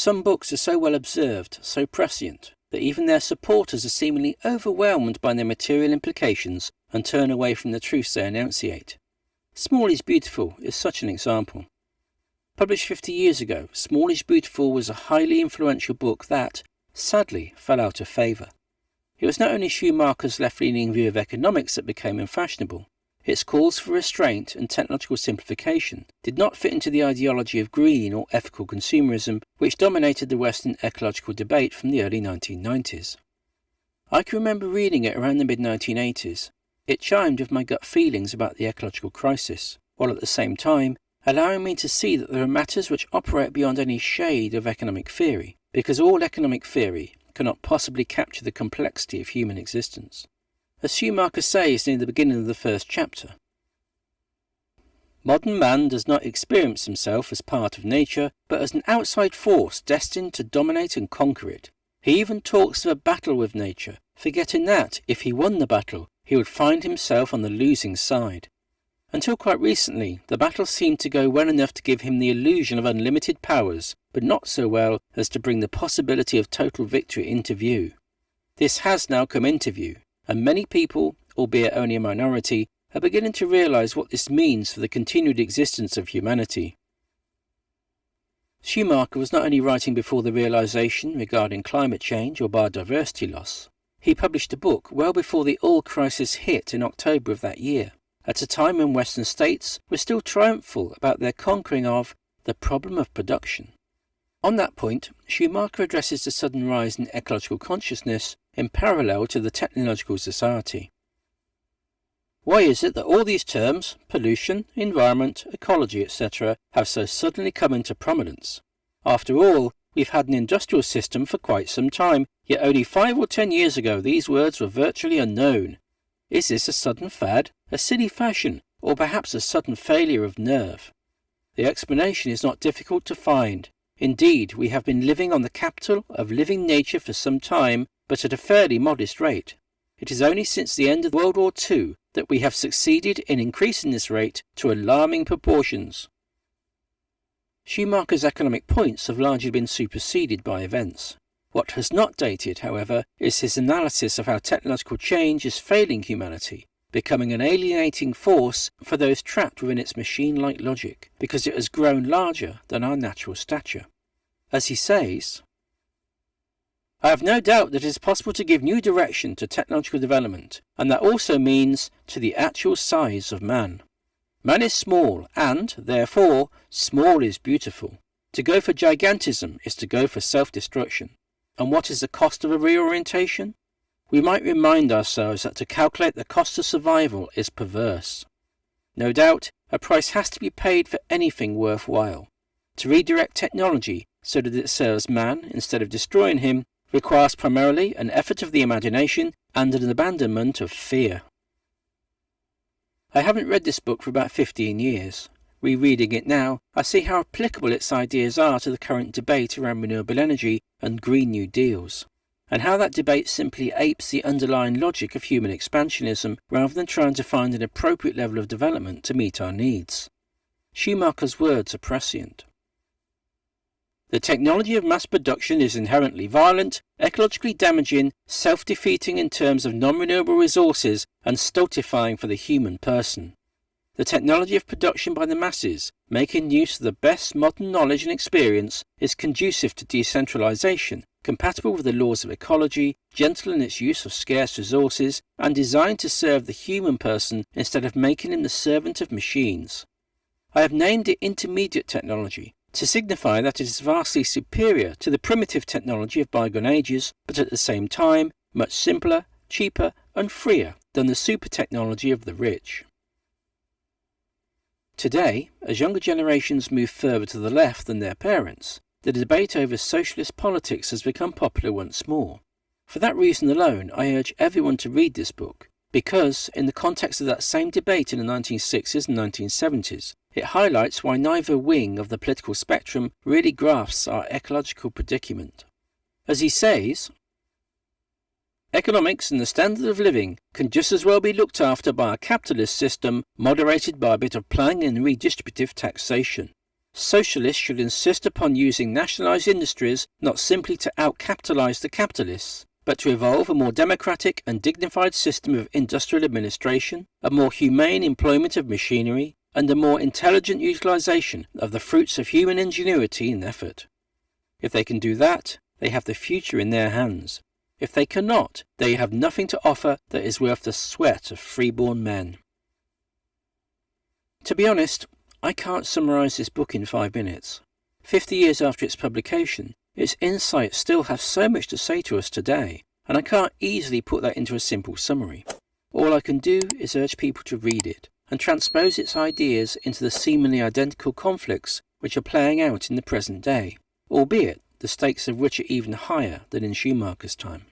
Some books are so well observed, so prescient, that even their supporters are seemingly overwhelmed by their material implications and turn away from the truths they enunciate. Small is Beautiful is such an example. Published 50 years ago, Small is Beautiful was a highly influential book that, sadly, fell out of favour. It was not only Schumacher's left leaning view of economics that became unfashionable, its calls for restraint and technological simplification did not fit into the ideology of green or ethical consumerism which dominated the Western ecological debate from the early 1990s. I can remember reading it around the mid 1980s. It chimed with my gut feelings about the ecological crisis, while at the same time allowing me to see that there are matters which operate beyond any shade of economic theory, because all economic theory cannot possibly capture the complexity of human existence as Schumacher says near the beginning of the first chapter. Modern man does not experience himself as part of nature, but as an outside force destined to dominate and conquer it. He even talks of a battle with nature, forgetting that, if he won the battle, he would find himself on the losing side. Until quite recently, the battle seemed to go well enough to give him the illusion of unlimited powers, but not so well as to bring the possibility of total victory into view. This has now come into view, and many people, albeit only a minority, are beginning to realize what this means for the continued existence of humanity. Schumacher was not only writing before the realization regarding climate change or biodiversity loss, he published a book well before the oil crisis hit in October of that year, at a time when Western states were still triumphal about their conquering of the problem of production. On that point, Schumacher addresses the sudden rise in ecological consciousness in parallel to the technological society. Why is it that all these terms, pollution, environment, ecology, etc., have so suddenly come into prominence? After all, we've had an industrial system for quite some time, yet only five or ten years ago these words were virtually unknown. Is this a sudden fad, a silly fashion, or perhaps a sudden failure of nerve? The explanation is not difficult to find. Indeed, we have been living on the capital of living nature for some time, but at a fairly modest rate. It is only since the end of World War II that we have succeeded in increasing this rate to alarming proportions. Schumacher's economic points have largely been superseded by events. What has not dated, however, is his analysis of how technological change is failing humanity, becoming an alienating force for those trapped within its machine like logic, because it has grown larger than our natural stature. As he says, I have no doubt that it is possible to give new direction to technological development, and that also means to the actual size of man. Man is small, and, therefore, small is beautiful. To go for gigantism is to go for self destruction. And what is the cost of a reorientation? We might remind ourselves that to calculate the cost of survival is perverse. No doubt, a price has to be paid for anything worthwhile. To redirect technology so that it serves man instead of destroying him requires primarily an effort of the imagination and an abandonment of fear. I haven't read this book for about 15 years. Rereading it now, I see how applicable its ideas are to the current debate around renewable energy and Green New Deals, and how that debate simply apes the underlying logic of human expansionism rather than trying to find an appropriate level of development to meet our needs. Schumacher's words are prescient. The technology of mass production is inherently violent, ecologically damaging, self defeating in terms of non renewable resources, and stultifying for the human person. The technology of production by the masses, making use of the best modern knowledge and experience, is conducive to decentralization, compatible with the laws of ecology, gentle in its use of scarce resources, and designed to serve the human person instead of making him the servant of machines. I have named it intermediate technology to signify that it is vastly superior to the primitive technology of bygone ages, but at the same time much simpler, cheaper, and freer than the super technology of the rich. Today, as younger generations move further to the left than their parents, the debate over socialist politics has become popular once more. For that reason alone, I urge everyone to read this book, because, in the context of that same debate in the 1960s and 1970s, it highlights why neither wing of the political spectrum really grasps our ecological predicament. As he says, Economics and the standard of living can just as well be looked after by a capitalist system moderated by a bit of planning and redistributive taxation. Socialists should insist upon using nationalised industries not simply to outcapitalise the capitalists, but to evolve a more democratic and dignified system of industrial administration, a more humane employment of machinery, and a more intelligent utilisation of the fruits of human ingenuity and effort. If they can do that, they have the future in their hands. If they cannot, they have nothing to offer that is worth the sweat of freeborn men. To be honest, I can't summarise this book in five minutes. Fifty years after its publication, its insights still have so much to say to us today, and I can't easily put that into a simple summary. All I can do is urge people to read it and transpose its ideas into the seemingly identical conflicts which are playing out in the present day, albeit the stakes of which are even higher than in Schumacher's time.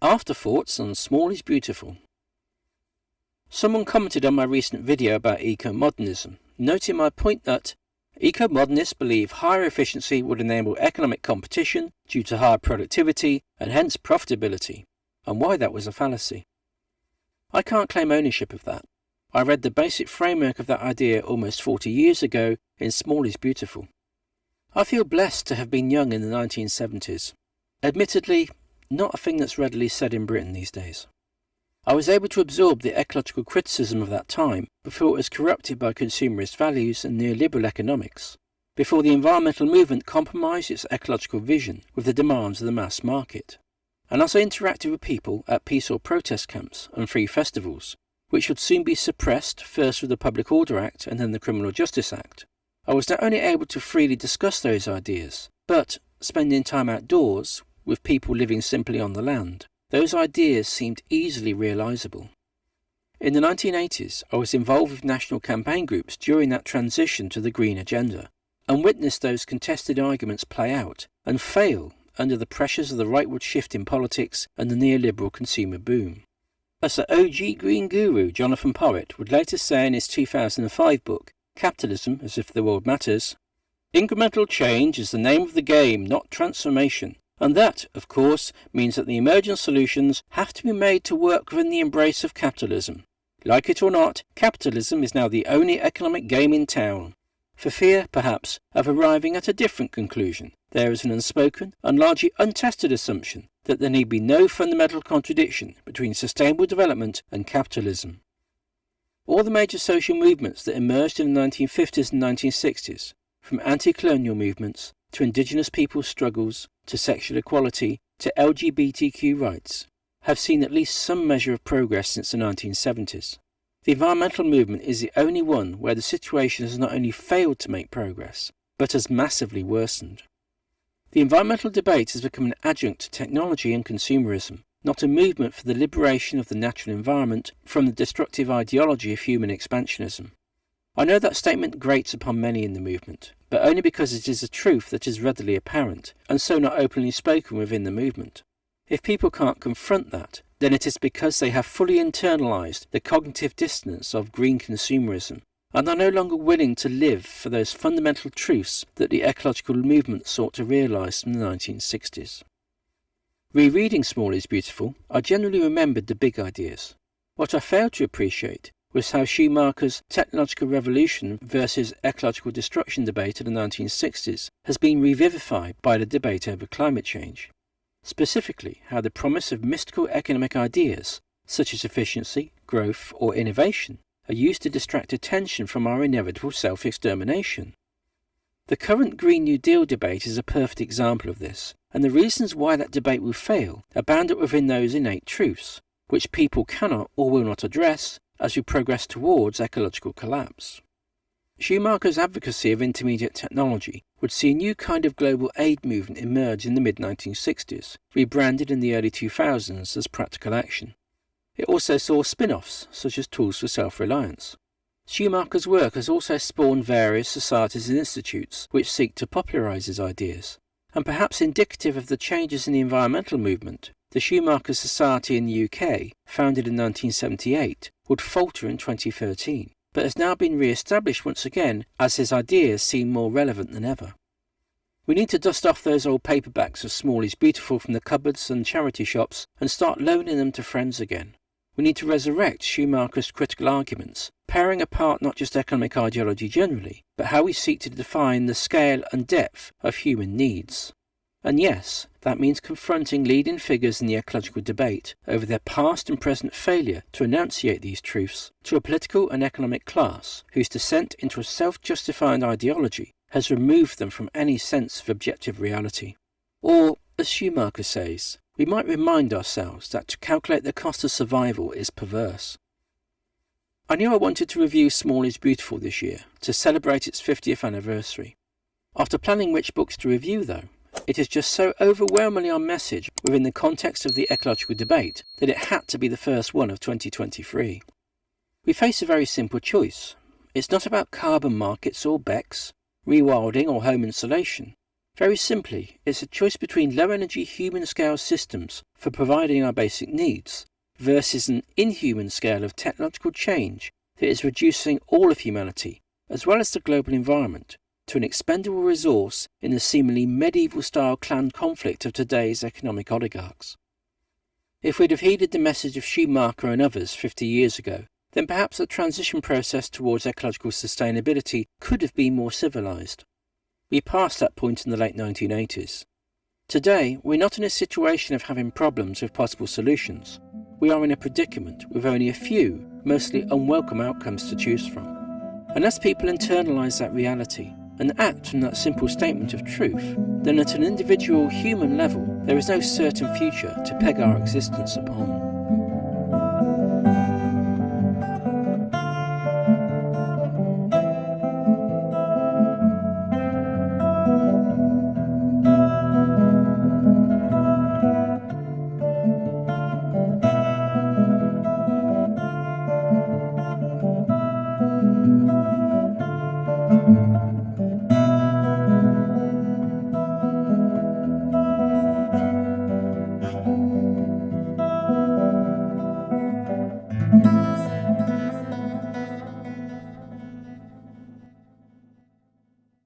Afterthoughts on Small is Beautiful. Someone commented on my recent video about eco-modernism, noting my point that eco-modernists believe higher efficiency would enable economic competition due to higher productivity and hence profitability, and why that was a fallacy. I can't claim ownership of that. I read the basic framework of that idea almost 40 years ago in Small is Beautiful. I feel blessed to have been young in the 1970s. Admittedly, not a thing that's readily said in Britain these days. I was able to absorb the ecological criticism of that time before it was corrupted by consumerist values and neoliberal economics, before the environmental movement compromised its ecological vision with the demands of the mass market. And as I interacted with people at peace or protest camps and free festivals, which would soon be suppressed first with the Public Order Act and then the Criminal Justice Act, I was not only able to freely discuss those ideas, but, spending time outdoors, with people living simply on the land, those ideas seemed easily realizable. In the 1980s, I was involved with national campaign groups during that transition to the green agenda and witnessed those contested arguments play out and fail under the pressures of the rightward shift in politics and the neoliberal consumer boom. As the OG green guru Jonathan Porritt would later say in his 2005 book, Capitalism as if the World Matters, incremental change is the name of the game, not transformation. And that, of course, means that the emergent solutions have to be made to work within the embrace of capitalism. Like it or not, capitalism is now the only economic game in town. For fear, perhaps, of arriving at a different conclusion, there is an unspoken and largely untested assumption that there need be no fundamental contradiction between sustainable development and capitalism. All the major social movements that emerged in the 1950s and 1960s, from anti-colonial movements to indigenous peoples' struggles, to sexual equality, to LGBTQ rights, have seen at least some measure of progress since the 1970s. The environmental movement is the only one where the situation has not only failed to make progress, but has massively worsened. The environmental debate has become an adjunct to technology and consumerism, not a movement for the liberation of the natural environment from the destructive ideology of human expansionism. I know that statement grates upon many in the movement, but only because it is a truth that is readily apparent, and so not openly spoken within the movement. If people can't confront that, then it is because they have fully internalized the cognitive dissonance of green consumerism and are no longer willing to live for those fundamental truths that the ecological movement sought to realize in the 1960s. Rereading Small is Beautiful, I generally remembered the big ideas. What I failed to appreciate was how Schumacher's technological revolution versus ecological destruction debate of the 1960s has been revivified by the debate over climate change. Specifically, how the promise of mystical economic ideas, such as efficiency, growth, or innovation, are used to distract attention from our inevitable self extermination. The current Green New Deal debate is a perfect example of this, and the reasons why that debate will fail are bound up within those innate truths, which people cannot or will not address as we progress towards ecological collapse. Schumacher's advocacy of intermediate technology would see a new kind of global aid movement emerge in the mid 1960s, rebranded in the early 2000s as Practical Action. It also saw spin offs, such as Tools for Self Reliance. Schumacher's work has also spawned various societies and institutes which seek to popularize his ideas, and perhaps indicative of the changes in the environmental movement, the Schumacher Society in the UK, founded in 1978, would falter in 2013, but has now been re established once again as his ideas seem more relevant than ever. We need to dust off those old paperbacks of Small is Beautiful from the cupboards and charity shops and start loaning them to friends again. We need to resurrect Schumacher's critical arguments, paring apart not just economic ideology generally, but how we seek to define the scale and depth of human needs. And yes, that means confronting leading figures in the ecological debate over their past and present failure to enunciate these truths to a political and economic class whose descent into a self justifying ideology has removed them from any sense of objective reality. Or, as Schumacher says, we might remind ourselves that to calculate the cost of survival is perverse. I knew I wanted to review Small is Beautiful this year to celebrate its 50th anniversary. After planning which books to review, though, it is just so overwhelmingly on message within the context of the ecological debate that it had to be the first one of 2023. We face a very simple choice. It's not about carbon markets or BECCS, rewilding or home insulation. Very simply, it's a choice between low energy human scale systems for providing our basic needs versus an inhuman scale of technological change that is reducing all of humanity, as well as the global environment, to an expendable resource in the seemingly medieval style clan conflict of today's economic oligarchs. If we'd have heeded the message of Schumacher and others 50 years ago, then perhaps the transition process towards ecological sustainability could have been more civilized. We passed that point in the late 1980s. Today, we're not in a situation of having problems with possible solutions. We are in a predicament with only a few, mostly unwelcome outcomes to choose from. Unless people internalize that reality and act from that simple statement of truth, then at an individual human level, there is no certain future to peg our existence upon.